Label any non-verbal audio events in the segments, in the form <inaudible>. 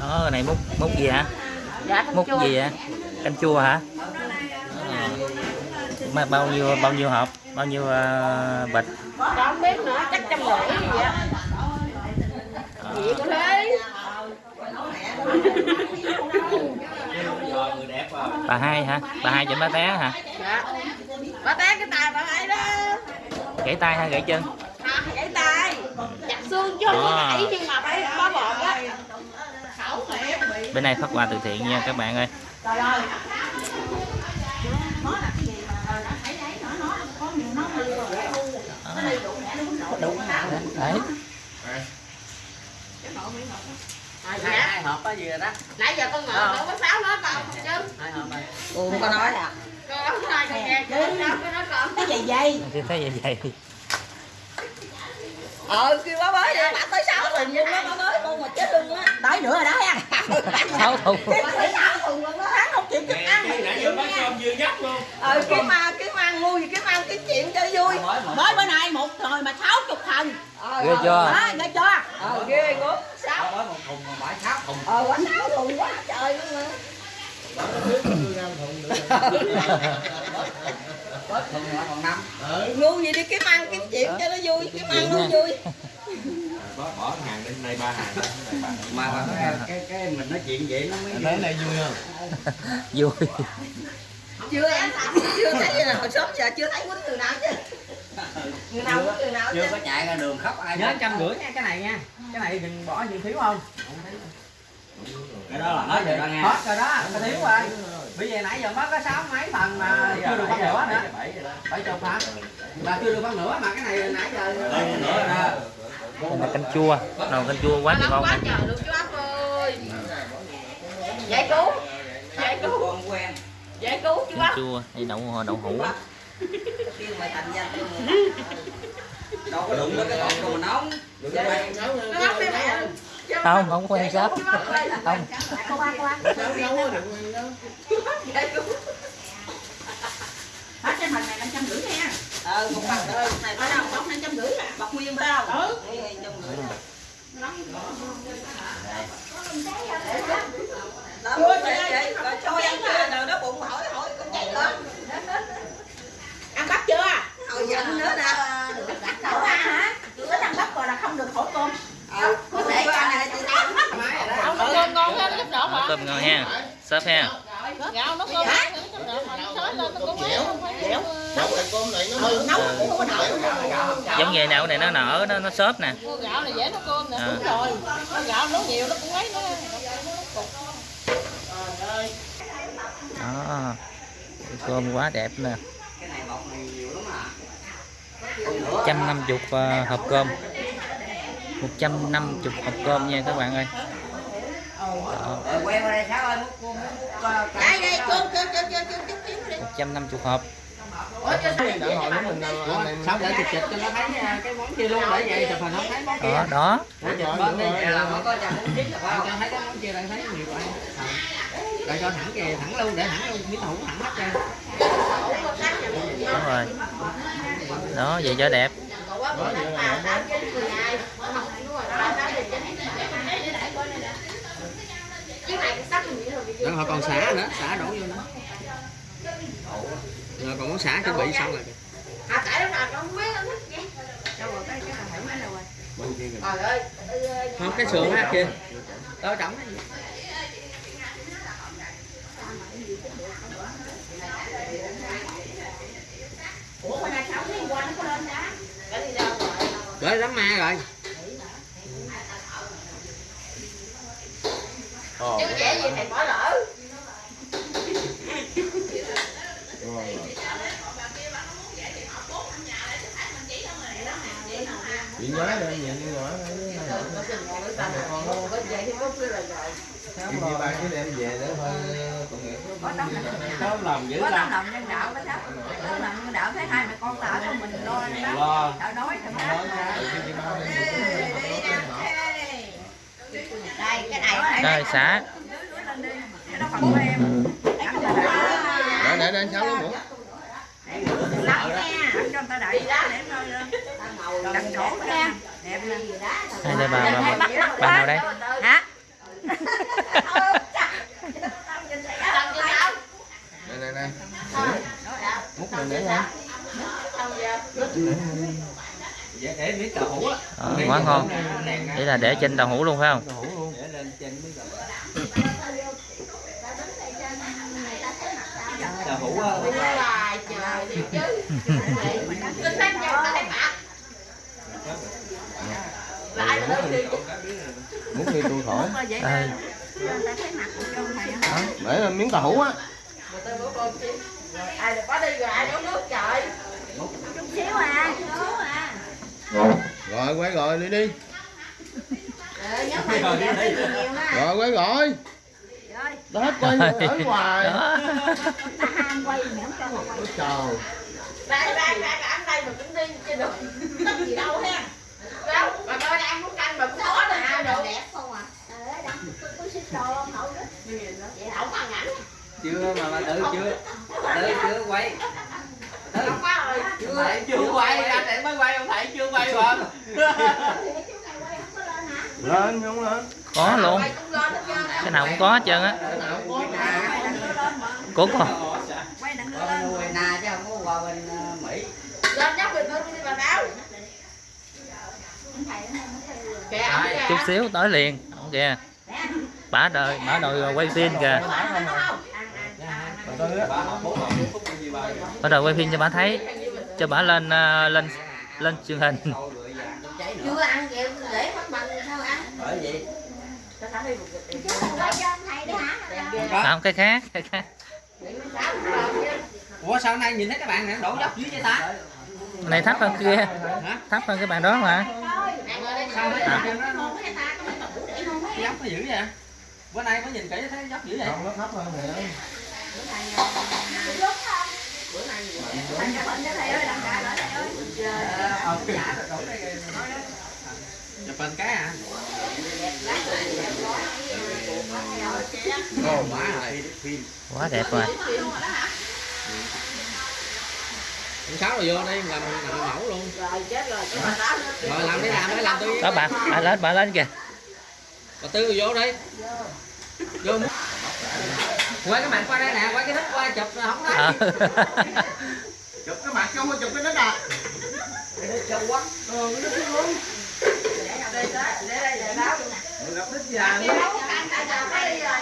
đó này múc múc gì hả? Dạ múc chua. gì hả canh chua hả? Ờ. Mà bao nhiêu bao nhiêu hộp? Bao nhiêu uh, bịch? Không biết nữa chắc trăm rưỡi gì thế. Bà hai hả? Bà hai chỉnh bá té hả? Dạ. Bà té cái tay bà ấy đó. Gãy tay hay gãy chân à, gãy tay chặt xương chứ không có gãy nhưng mà phải bó bột á. Bên này phát quà từ thiện nha các bạn ơi. Trời ơi. Đấy hai hộp có gì rồi đó? Nãy giờ con ngồi đâu có sáu còn không chứ. Hai hộp rồi Ủa không có nói à? con không nói con nghe con có nói còn Cái gì vậy thì thấy vậy vậy Ờ kêu bá bới đi Bà tới 6 thùng luôn đó bá bới con mà chết luôn á. Tới nữa rồi đó ha sáu thùng 6 thùng luôn đó Hắn không chịu kịp ăn. nãy giờ bác cơm vừa nhắc luôn. Ờ kiếm ăn kiếm ăn ngu gì kiếm ăn kiếm chuyện cho vui. Mới bữa nay một rồi mà 60 thùng Ờ, ghê chưa? Đó ghê chưa? Ờ ghê gớm. 6 bói một thùng mà bãi sáu thùng. Ờ quá 6 thùng quá trời luôn mà <laughs> bớt thùng là còn năm. Ngu gì đi kiếm ăn kiếm chuyện cho nó vui Kiếm ăn nó vui. <laughs> Bỏ bỏ hàng lên đây ba hàng mà mà cái cái, cái mình nói chuyện vậy nó mới thấy này vui không? <laughs> Vui. Chưa em chưa thấy gì nào sớm giờ chưa thấy quýnh từ nào chứ. Người nào quýnh từ nào chứ. chưa có chạy ra đường khóc ai nhớ trăm rưỡi nha cái này nha. Cái này đừng bỏ gì thiếu không? Cái đó là hết rồi đó nghe. Hết rồi đó thiếu rồi. Bây giờ nãy giờ mất có sáu mấy phần mà chưa được phân nửa nữa bảy chục hả mà chưa được phân nửa mà cái này nãy giờ nữa rồi đó đây là canh chua. Nồi canh chua quá trời ngon quá trời luôn chú ác ơi. Giải cứu. Giải cứu. Giải cứu chú canh ác chua. Hay đậu đậu hũ. Kêu mày thành danh luôn <laughs> đâu có đụng cái con của mình nóng. Đừng có quay nó ngốc đi mẹ không. Không quen sắp không Cô ba cô ba Hết này 550 nha. Ờ, một bằng ơi, này phải đâu, bọc 550 à, bọc nguyên phải đâu? Ừ. 550 Đó, chưa chị, chị, rồi cho ăn chưa, rồi nó bụng hỏi, hỏi, con chạy lên. Ăn bắp chưa? Hồi giận nữa nè. Đậu ăn hả? Thích ăn bắp rồi là không được Ờ, có thể cái này chị ăn nó ngon hơn chút đỡ Nấu cơm ngon ha sắp ha. Gạo nó mà nó xới lên nó cũng ấy không phải Dẻo Nấu cái cơm này nó nấu cũng không có nổi giống như nậu này nó nở nó nó xốp nè mua gạo này dễ nấu cơm nè À. đúng rồi Mua gạo nấu nhiều nó cũng ấy nó đó cơm quá đẹp nè cái này bọc này nhiều lắm à 150 ờ, hộp cơm 150 hộp cơm nha các bạn ơi ờ ờ, cơm cơm cơm cơm cơm cơm cơm đi 150 hộp sao để chụp chụp cho nó thấy à, cái món kia luôn để vậy chụp hình không thấy món kia. đó. Đó để chụp bên đi Vậy là mới có trăm bốn chín là phải không thấy cái món kia đây thấy nhiều quá. Để cho thẳng kìa thẳng luôn để thẳng luôn miếng hũ thẳng hết trơn đúng rồi. Đó vậy cho đẹp. Đó, họ còn xả nữa xả đổ vô nữa xả chuẩn bị xong rồi. Kìa. à tại lúc nào con biết nó thích vậy. Đâu rồi cái cái nào phải mấy đâu rồi trời ơi. Không cái sườn ha kia đó trọng cái gì? Gửi lắm ma rồi. Chứ dễ gì thầy bỏ lỡ chị nhớ đây nhìn nhỏ vậy thì có kia là rồi chị ba cái đem về để thôi sớm lòng dữ Có lắm. lòng nhân đạo đó Tấm lòng nhân đạo thấy hai mẹ con tao cho mình lo đó. Lo. Tao đói thằng đó Đây cái này. Rồi xả Cái đó phần của em. Ăn cho đã để để để sáu Lắm nha. Ăn cho người ta đợi. Để đặt chỗ ra Đẹp nè hai đây bà? Bà, bà bạn nào đây? Hả? Đây đây đây. Múc mình để ra để miếng tàu hũ á. Ờ, quá ngon. Đây là để trên tàu hũ luôn phải không? Tàu hũ luôn để lên trên miếng tàu tàu hũ á Đi hoài trời đi chứ Kinh thanh nhau ta thấy bạc Lại mà đi tôi khỏi Đây. để lên miếng tàu hũ á Ai được có đi rồi ai nấu nước trời xíu à xíu à rồi quay rồi đi đi rồi quay rồi đó hết quay ở hoài Đó. ta ham quay mẹ không cho mà quay Ôi trời Đây đây đây anh đây mà cũng đi chưa được Tất gì đâu ha Đâu mà tôi đang muốn canh mà cũng khó nè ai được đẹp không à trời ơi đăng tôi xin đồ không hậu đó Vậy không ăn ảnh chưa mà mà tự chưa? Tự chưa quay. Không có rồi. Chưa chưa quay. anh để mới quay ông thầy chưa quay mà. lên không lên. Có luôn. Quay cũng lên hết trơn á. cái nào cũng có hết trơn á. Cũng còn quay na chứ không có qua bên ờ, mỹ. Lên nhóc bình thường đi bà báo chút xíu tới liền. Không kìa. Bả đời bả đòi quay phim kìa bả đòi quay phim cho bả thấy. Cho bả lên ờ, lên lên truyền hình. Chưa ăn để bằng sao ăn? Không cái khác cái khác. Ủa sao nay nhìn thấy các bạn này đổ dốc dưới vậy ta? Này thấp hơn kia. Thấp hơn cái bàn đó mà. À. bạn nó dốc nó dữ vậy? Bữa nay có nhìn kỹ thấy dốc dữ vậy? Không nó thấp hơn nè chụp hình cái à Ồ, má rồi quá đẹp rồi. Sáu rồi vô đây làm làm mẫu luôn. Rồi chết làm đi làm đi làm tôi đó bà bà lên bà lên kìa. Bà tư vô đây. Vô quay cái mặt qua đây nè quay cái thích qua chụp không thấy. Ờ. <laughs> chụp cái mặt không có chụp cái đất à Để đây để đây để báo. Gặp già ăn tại giờ. Phải đi rồi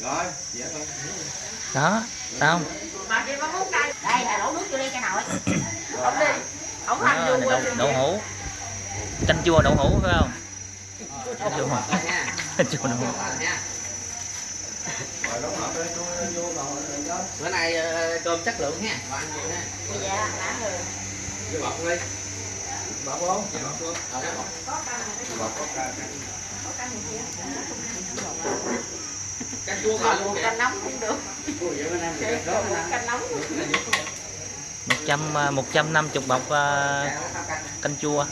rồi dạ rồi. Đó xong Mà kia có muốn cay đây là đổ nước vô đây cho nội Không đi Không đó, hành này đậu, đậu hũ. Canh chua đậu hũ phải không? Canh chua Rồi nha <laughs> canh chua đậu hũ. Nha bữa nay ờ, cơm chất lượng ha. Và ăn gì ha. Dạ rồi bọc đi. Bọc không Dạ, bọc. Ờ, bọc. bọc. Có ca Canh chua gọi luôn kìa. Canh nóng cũng được. Canh nóng một trăm à, một trăm năm chục bọc à, canh chua.